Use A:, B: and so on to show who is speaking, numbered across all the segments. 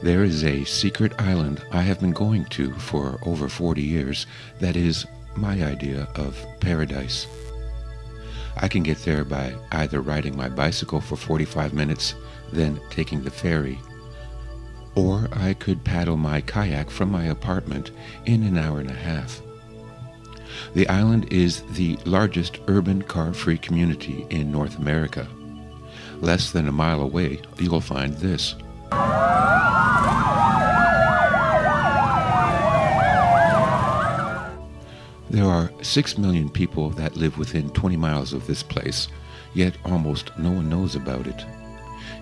A: There is a secret island I have been going to for over 40 years that is my idea of paradise. I can get there by either riding my bicycle for 45 minutes, then taking the ferry, or I could paddle my kayak from my apartment in an hour and a half. The island is the largest urban car-free community in North America. Less than a mile away, you'll find this. There are 6 million people that live within 20 miles of this place, yet almost no one knows about it.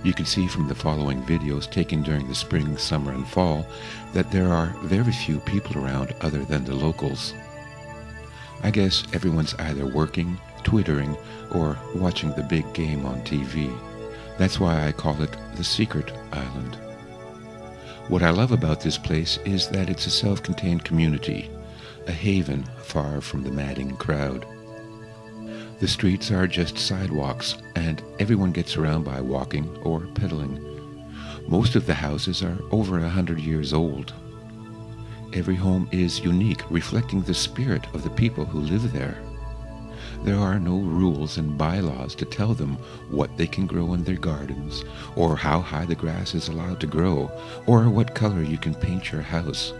A: You can see from the following videos taken during the spring, summer, and fall that there are very few people around other than the locals. I guess everyone's either working, twittering, or watching the big game on TV. That's why I call it the Secret Island. What I love about this place is that it's a self-contained community, a haven far from the madding crowd. The streets are just sidewalks, and everyone gets around by walking or pedaling. Most of the houses are over a hundred years old. Every home is unique, reflecting the spirit of the people who live there. There are no rules and bylaws to tell them what they can grow in their gardens, or how high the grass is allowed to grow, or what color you can paint your house.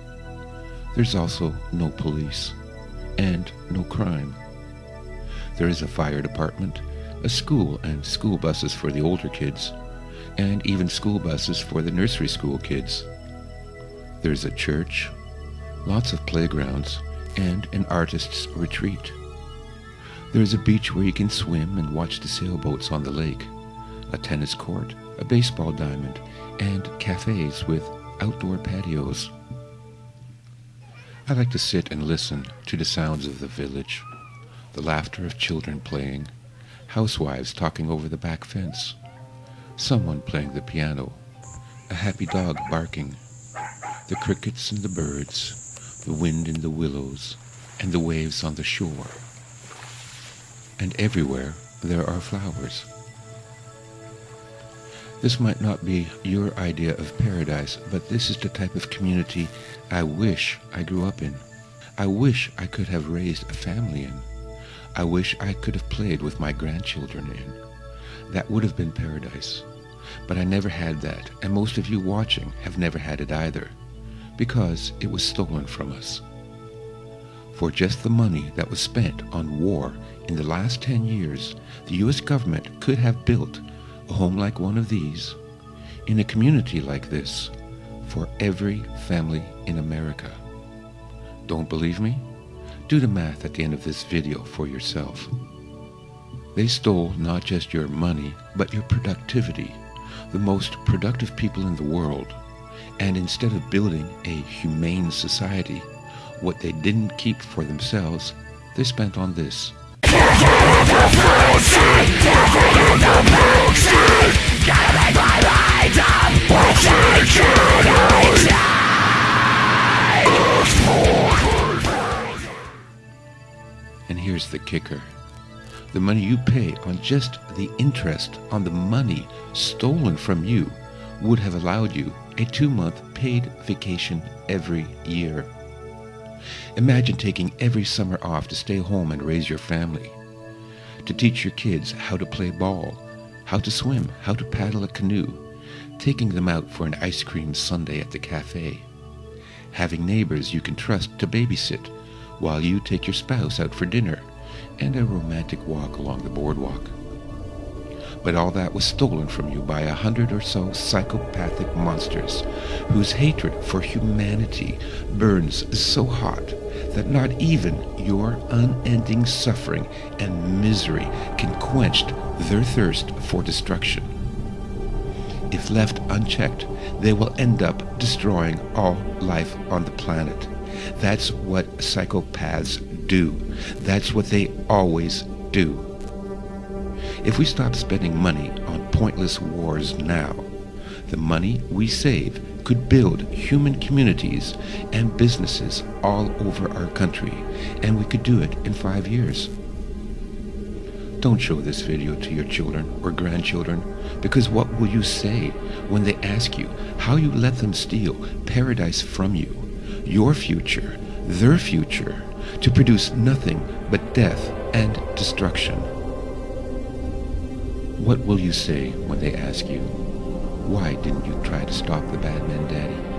A: There's also no police, and no crime. There is a fire department, a school and school buses for the older kids, and even school buses for the nursery school kids. There's a church, lots of playgrounds, and an artist's retreat. There is a beach where you can swim and watch the sailboats on the lake, a tennis court, a baseball diamond, and cafes with outdoor patios. I like to sit and listen to the sounds of the village, the laughter of children playing, housewives talking over the back fence, someone playing the piano, a happy dog barking, the crickets and the birds, the wind in the willows, and the waves on the shore and everywhere there are flowers. This might not be your idea of paradise, but this is the type of community I wish I grew up in. I wish I could have raised a family in. I wish I could have played with my grandchildren in. That would have been paradise. But I never had that, and most of you watching have never had it either, because it was stolen from us. For just the money that was spent on war in the last 10 years, the U.S. government could have built a home like one of these in a community like this for every family in America. Don't believe me? Do the math at the end of this video for yourself. They stole not just your money, but your productivity, the most productive people in the world. And instead of building a humane society, what they didn't keep for themselves, they spent on this. Here's the kicker. The money you pay on just the interest on the money stolen from you would have allowed you a two-month paid vacation every year. Imagine taking every summer off to stay home and raise your family, to teach your kids how to play ball, how to swim, how to paddle a canoe, taking them out for an ice cream sundae at the cafe, having neighbors you can trust to babysit while you take your spouse out for dinner and a romantic walk along the boardwalk. But all that was stolen from you by a hundred or so psychopathic monsters whose hatred for humanity burns so hot that not even your unending suffering and misery can quench their thirst for destruction. If left unchecked, they will end up destroying all life on the planet. That's what psychopaths do. That's what they always do. If we stop spending money on pointless wars now, the money we save could build human communities and businesses all over our country, and we could do it in five years. Don't show this video to your children or grandchildren, because what will you say when they ask you how you let them steal paradise from you, your future, their future, to produce nothing but death and destruction? What will you say when they ask you, why didn't you try to stop the bad men, Daddy?